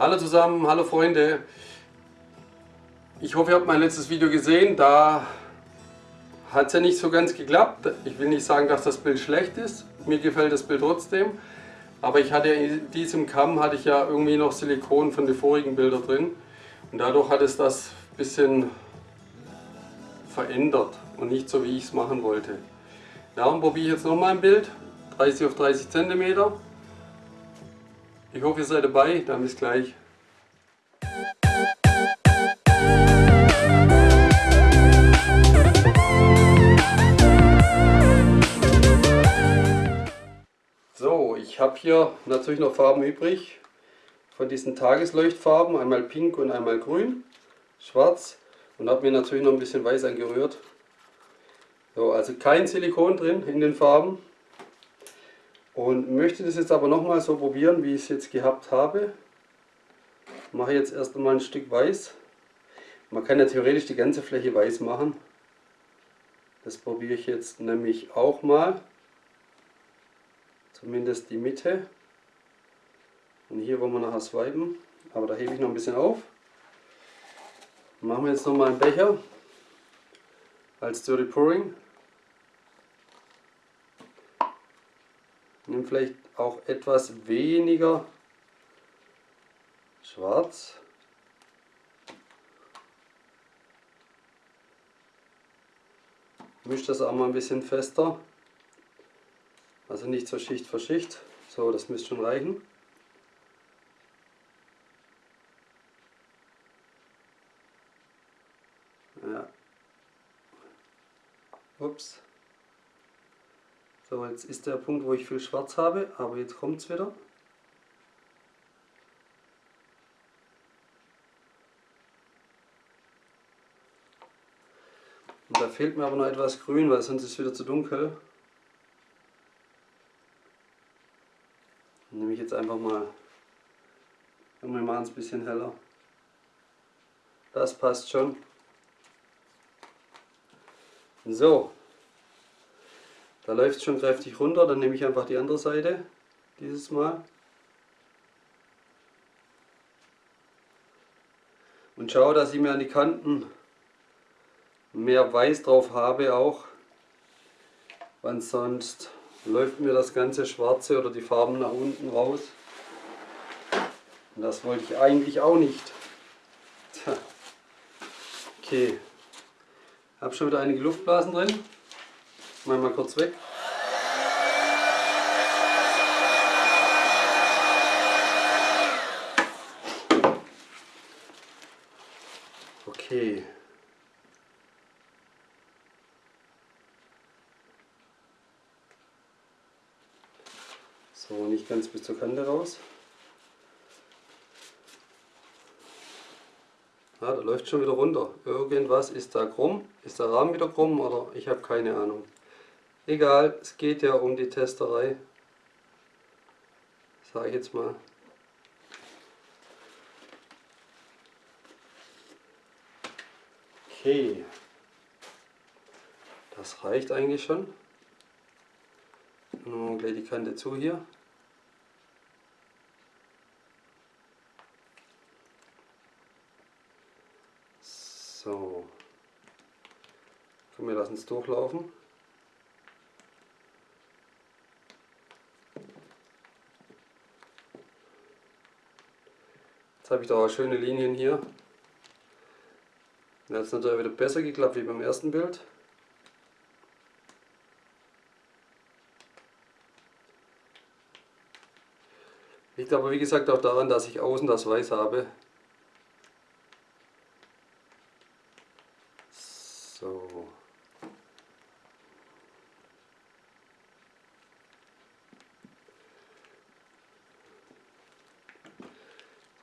Hallo zusammen, hallo Freunde. Ich hoffe, ihr habt mein letztes Video gesehen. Da hat es ja nicht so ganz geklappt. Ich will nicht sagen, dass das Bild schlecht ist. Mir gefällt das Bild trotzdem. Aber ich hatte in diesem Kamm hatte ich ja irgendwie noch Silikon von den vorigen Bildern drin. Und dadurch hat es das ein bisschen verändert und nicht so wie ich es machen wollte. Darum probiere ich jetzt nochmal ein Bild. 30 auf 30 cm. Ich hoffe ihr seid dabei, dann bis gleich. So, ich habe hier natürlich noch Farben übrig von diesen Tagesleuchtfarben, einmal pink und einmal grün, schwarz und habe mir natürlich noch ein bisschen weiß angerührt. So, also kein Silikon drin in den Farben, und möchte das jetzt aber nochmal so probieren, wie ich es jetzt gehabt habe. Mache jetzt erst einmal ein Stück weiß. Man kann ja theoretisch die ganze Fläche weiß machen. Das probiere ich jetzt nämlich auch mal. Zumindest die Mitte. Und hier wollen wir nachher swipen. Aber da hebe ich noch ein bisschen auf. Machen wir jetzt nochmal einen Becher als Dirty Pouring. Nimm vielleicht auch etwas weniger schwarz. Misch das auch mal ein bisschen fester. Also nicht so Schicht für Schicht. So, das müsste schon reichen. Ja. Ups. So, jetzt ist der Punkt, wo ich viel Schwarz habe, aber jetzt kommt es wieder. Und da fehlt mir aber noch etwas Grün, weil sonst ist es wieder zu dunkel. Dann nehme ich jetzt einfach mal, wir machen es ein bisschen heller. Das passt schon. So, da läuft es schon kräftig runter, dann nehme ich einfach die andere Seite dieses Mal. Und schaue, dass ich mir an die Kanten mehr Weiß drauf habe auch, weil sonst läuft mir das ganze Schwarze oder die Farben nach unten raus. Und das wollte ich eigentlich auch nicht. Tja. Okay, habe schon wieder einige Luftblasen drin. Mach mal kurz weg. Okay. So, nicht ganz bis zur Kante raus. Ja, da läuft schon wieder runter. Irgendwas ist da krumm. Ist der Rahmen wieder krumm oder ich habe keine Ahnung. Egal, es geht ja um die Testerei. Sage ich jetzt mal. Okay. Das reicht eigentlich schon. Nun gleich die Kante zu hier. So. Komm, wir lassen es durchlaufen. Jetzt habe ich da auch schöne Linien hier. Jetzt hat es natürlich wieder besser geklappt wie beim ersten Bild. Liegt aber wie gesagt auch daran, dass ich außen das Weiß habe. So.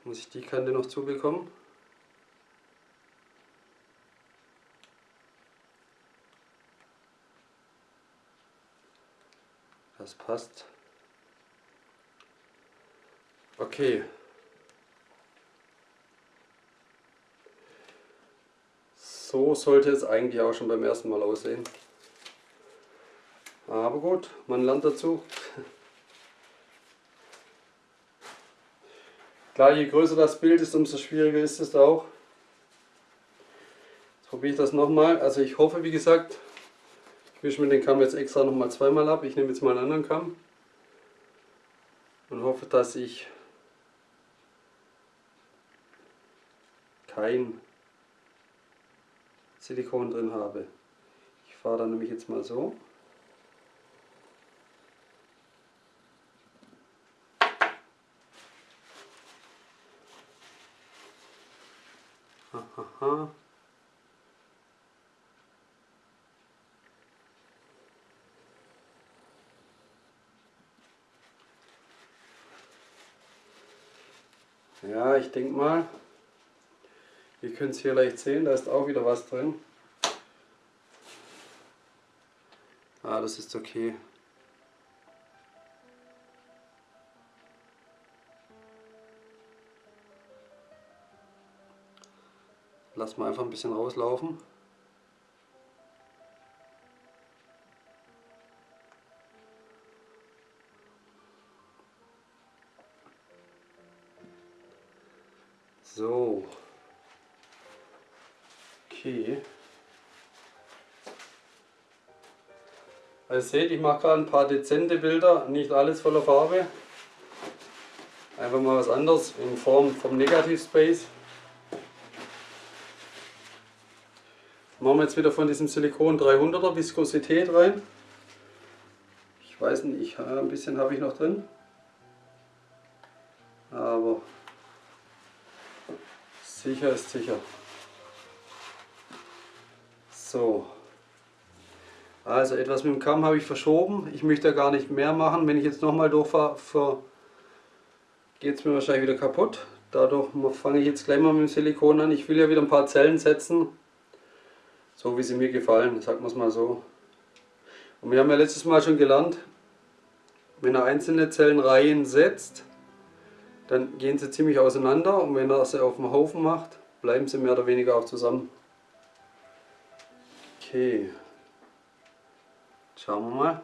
muss die Kante noch zubekommen. Das passt. Okay. So sollte es eigentlich auch schon beim ersten Mal aussehen. Aber gut, man lernt dazu. Klar, je größer das Bild ist, umso schwieriger ist es auch. Jetzt probiere ich das nochmal. Also ich hoffe, wie gesagt, ich wische mir den Kamm jetzt extra nochmal zweimal ab. Ich nehme jetzt mal einen anderen Kamm und hoffe, dass ich kein Silikon drin habe. Ich fahre dann nämlich jetzt mal so. Aha. Ja, ich denke mal, ihr könnt es hier leicht sehen, da ist auch wieder was drin. Ah, das ist okay. Lass mal einfach ein bisschen rauslaufen. So. Okay. Also seht, ich mache gerade ein paar dezente Bilder, nicht alles voller Farbe. Einfach mal was anderes in Form vom Negativspace. Machen wir jetzt wieder von diesem Silikon 300er Viskosität rein. Ich weiß nicht, ein bisschen habe ich noch drin. Aber Sicher ist sicher. So. Also etwas mit dem Kamm habe ich verschoben. Ich möchte gar nicht mehr machen. Wenn ich jetzt nochmal durchfahre, geht es mir wahrscheinlich wieder kaputt. Dadurch fange ich jetzt gleich mal mit dem Silikon an. Ich will ja wieder ein paar Zellen setzen. So wie sie mir gefallen, sagen wir es mal so. Und wir haben ja letztes Mal schon gelernt, wenn er einzelne Zellenreihen setzt, dann gehen sie ziemlich auseinander und wenn er sie auf dem Haufen macht, bleiben sie mehr oder weniger auch zusammen. Okay, schauen wir mal.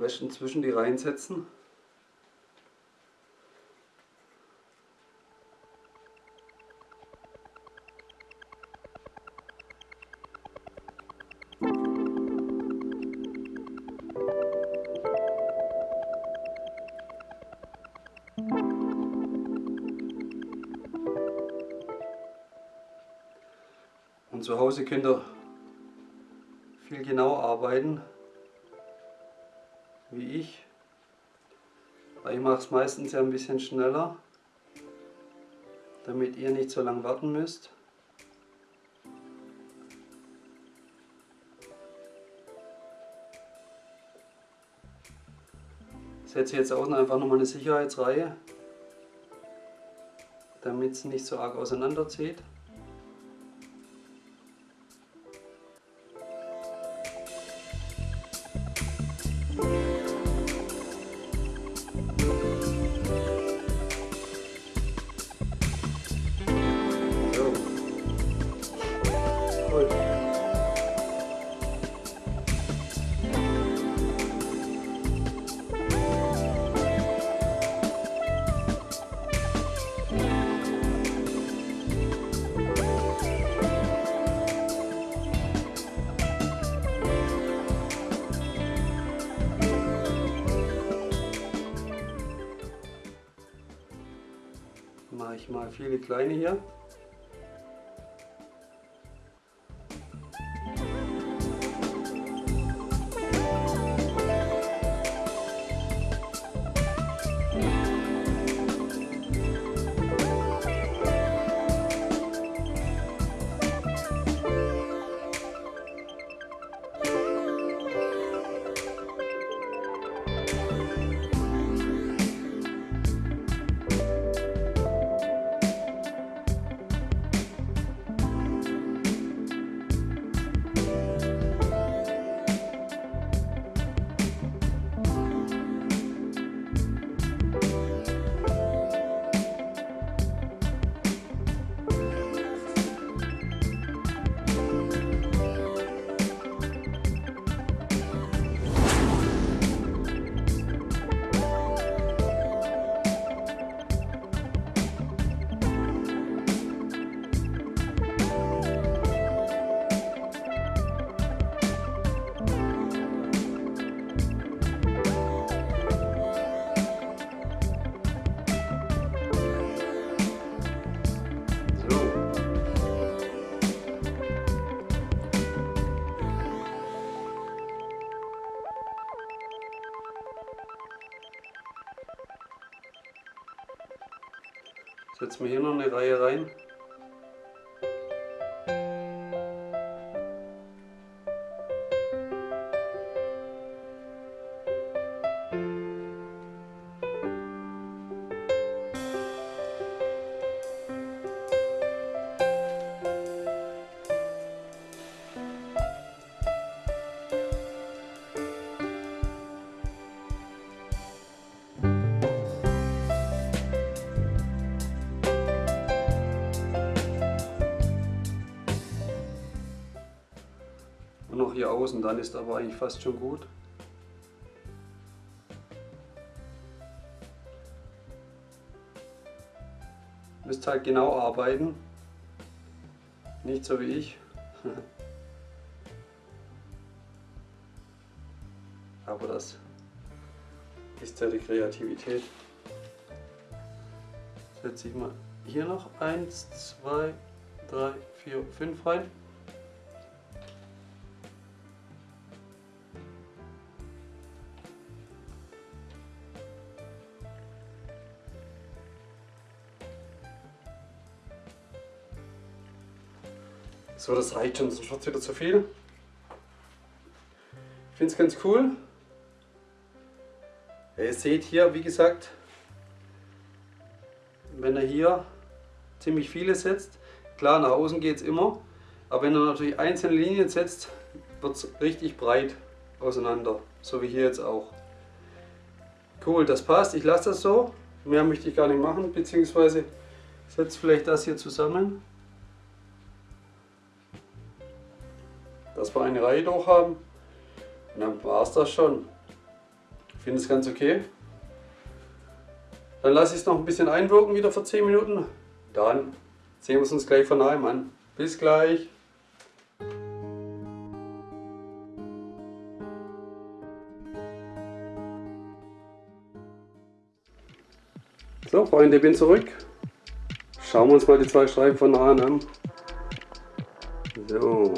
Am besten zwischen die Reihen setzen. Und zu Hause könnt ihr viel genau arbeiten wie ich. Aber ich mache es meistens ja ein bisschen schneller, damit ihr nicht so lange warten müsst. Ich setze jetzt außen einfach nochmal eine Sicherheitsreihe, damit es nicht so arg auseinanderzieht. Viele kleine hier. Wir hier noch eine Reihe rein. Und noch hier außen, dann ist aber eigentlich fast schon gut. Müsst halt genau arbeiten. Nicht so wie ich. aber das ist ja die Kreativität. Setze ich mal hier noch 1, 2, 3, 4, 5 rein. So, das reicht schon, sonst wird es wieder zu viel. Ich finde es ganz cool. Ja, ihr seht hier, wie gesagt, wenn er hier ziemlich viele setzt, klar nach außen geht es immer, aber wenn er natürlich einzelne Linien setzt, wird es richtig breit auseinander, so wie hier jetzt auch. Cool, das passt, ich lasse das so, mehr möchte ich gar nicht machen, beziehungsweise setze vielleicht das hier zusammen. Dass wir eine Reihe durch haben. Und dann war es das schon. Ich finde es ganz okay. Dann lasse ich es noch ein bisschen einwirken wieder für 10 Minuten. Dann sehen wir uns gleich von neuem an. Bis gleich. So Freunde, ich bin zurück. Schauen wir uns mal die zwei Streifen von nahe an. So.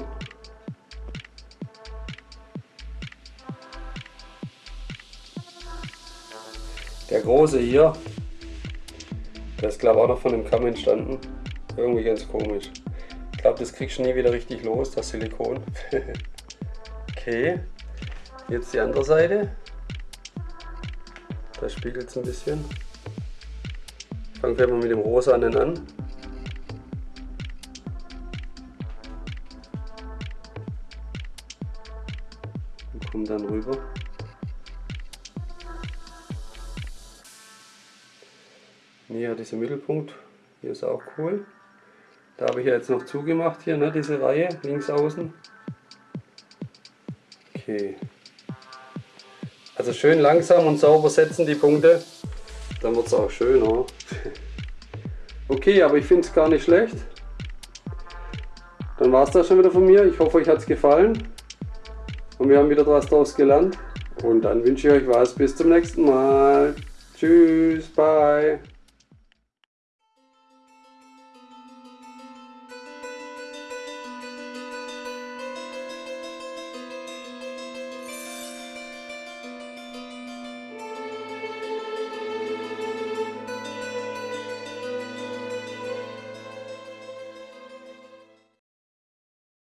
Der große hier, der ist glaube ich auch noch von dem Kamm entstanden. Irgendwie ganz komisch. Ich glaube, das kriegst du nie wieder richtig los, das Silikon. okay, jetzt die andere Seite. Da spiegelt es ein bisschen. Ich fange gleich mal mit dem rosanen an. Und komme dann rüber. Hier dieser Mittelpunkt, hier ist auch cool. Da habe ich ja jetzt noch zugemacht hier, ne, diese Reihe links außen. Okay. Also schön langsam und sauber setzen die Punkte, dann wird es auch schöner. Okay, aber ich finde es gar nicht schlecht. Dann war es das schon wieder von mir. Ich hoffe, euch hat es gefallen. Und wir haben wieder was daraus gelernt. Und dann wünsche ich euch was. Bis zum nächsten Mal. Tschüss, bye.